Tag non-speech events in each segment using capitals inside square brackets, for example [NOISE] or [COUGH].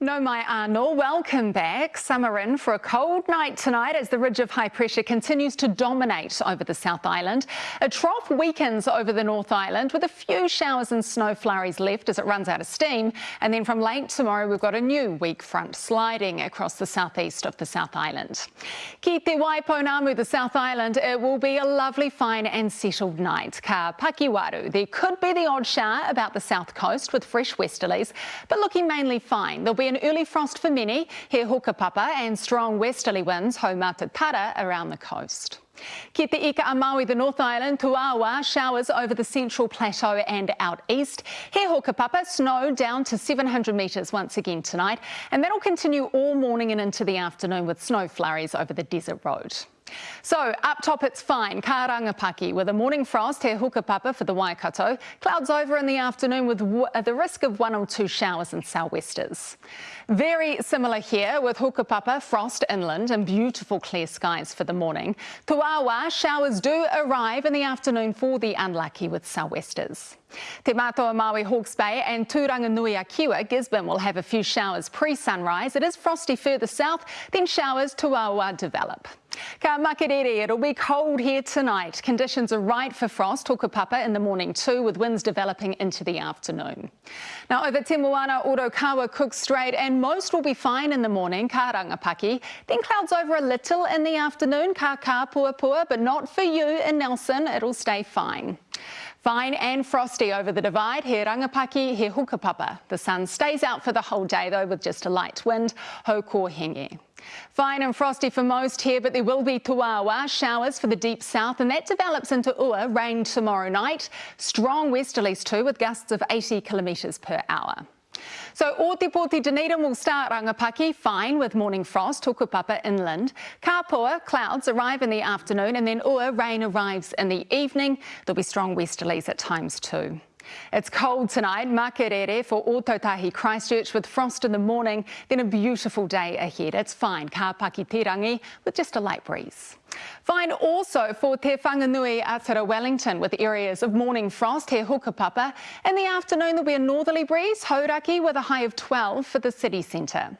No mai anō, welcome back. Summer in for a cold night tonight as the ridge of high pressure continues to dominate over the South Island. A trough weakens over the North Island with a few showers and snow flurries left as it runs out of steam. And then from late tomorrow, we've got a new weak front sliding across the southeast of the South Island. Ki te Waipounamu, the South Island, it will be a lovely, fine and settled night. Ka Pakiwaru, there could be the odd shower about the south coast with fresh westerlies, but looking mainly fine. There'll be an early frost for many, here hukapapa and strong westerly winds hau matatara around the coast. Ki te ika a Maui, the North Island, Tuawa, showers over the central plateau and out east. Here hukapapa, snow down to 700 metres once again tonight, and that'll continue all morning and into the afternoon with snow flurries over the desert road. So up top it's fine, Karangapaki with a morning frost here hukapapa for the Waikato. Clouds over in the afternoon with the risk of one or two showers and sou'westers. Very similar here with hukapapa, frost inland and beautiful clear skies for the morning. Tuawa, showers do arrive in the afternoon for the unlucky with sou'westers. Te Matoa Maui Hawke's Bay and Turanganui a Kiwa, Gisborne will have a few showers pre-sunrise. It is frosty further south, then showers Tuawa develop. Ka Makerere, it'll be cold here tonight. Conditions are right for frost, Hukapapa in the morning too, with winds developing into the afternoon. Now over Te Moana, Cook Strait, and most will be fine in the morning, Ka Rangapaki. Then clouds over a little in the afternoon, Ka but not for you in Nelson. It'll stay fine. Fine and frosty over the divide, here Rangapaki, here Hukapapa. The sun stays out for the whole day though with just a light wind, ho. Fine and frosty for most here, but there will be tuawa showers for the deep south, and that develops into ua, rain tomorrow night. Strong westerlies too, with gusts of 80 kilometres per hour. So Ōtepoti Dunedin will start Rangapaki fine with morning frost, hukapapa inland. Kapua, clouds arrive in the afternoon and then Ua, rain arrives in the evening. There'll be strong westerlies at times too. It's cold tonight, Makerere for Ōtautahi Christchurch with frost in the morning, then a beautiful day ahead. It's fine, ka Pakitirangi with just a light breeze. Fine also for Te Whanganui-a-Tara Wellington with areas of morning frost here hukapapa. In the afternoon there'll be a northerly breeze, Hauraki with a high of 12 for the city centre.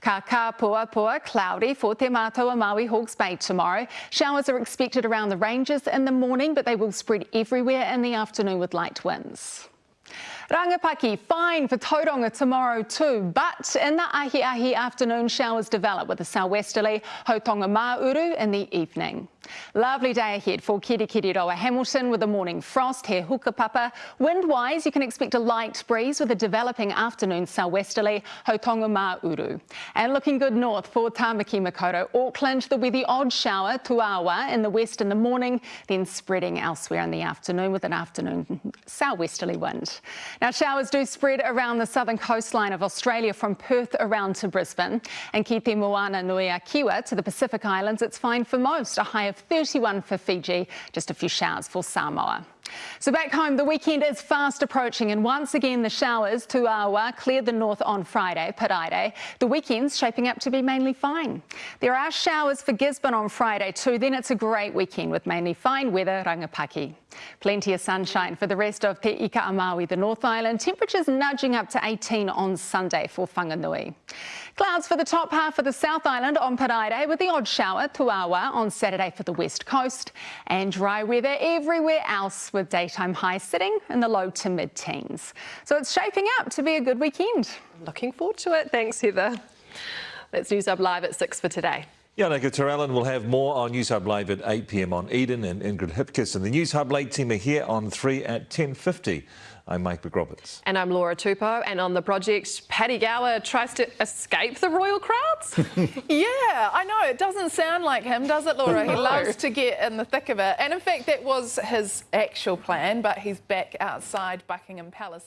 Ka ka pua pua, cloudy for Te Matoa Maui Hawke's Bay tomorrow. Showers are expected around the ranges in the morning, but they will spread everywhere in the afternoon with light winds. Rangapaki, fine for Tauranga tomorrow too, but in the ahi ahi afternoon showers develop with a sou'westerly Hotonga Mauru in the evening. Lovely day ahead for Kirikiriroa Hamilton with a morning frost here hukapapa. Wind-wise, you can expect a light breeze with a developing afternoon sou'westerly Hotonga Mauru. And looking good north for Tamaki Makaurau, Auckland, there'll be the odd shower Tuawa in the west in the morning, then spreading elsewhere in the afternoon with an afternoon sou'westerly wind. Now showers do spread around the southern coastline of Australia from Perth around to Brisbane. And ki Moana Nui a Kiwa to the Pacific Islands, it's fine for most, a high of 31 for Fiji, just a few showers for Samoa. So back home, the weekend is fast approaching and once again the showers to Awa cleared the north on Friday, Paraire. The weekend's shaping up to be mainly fine. There are showers for Gisborne on Friday too, then it's a great weekend with mainly fine weather, Rangapaki. Plenty of sunshine for the rest of Te Ika a Maui, the North Island. Temperatures nudging up to 18 on Sunday for Whanganui. Clouds for the top half of the South Island on Paraire with the odd shower, Tuawa, on Saturday for the west coast. And dry weather everywhere else with daytime highs sitting in the low to mid-teens. So it's shaping up to be a good weekend. Looking forward to it. Thanks, Heather. That's Newshub Live at 6 for today. Janika ter Ellen will have more on Newshub Live at 8pm on Eden and Ingrid Hipkiss. And the Newshub late team are here on 3 at 10.50. I'm Mike McRoberts. And I'm Laura Tupou. And on the project, Paddy Gower tries to escape the royal crowds? [LAUGHS] yeah, I know. It doesn't sound like him, does it, Laura? no. He loves to get in the thick of it. And in fact, that was his actual plan, but he's back outside Buckingham Palace.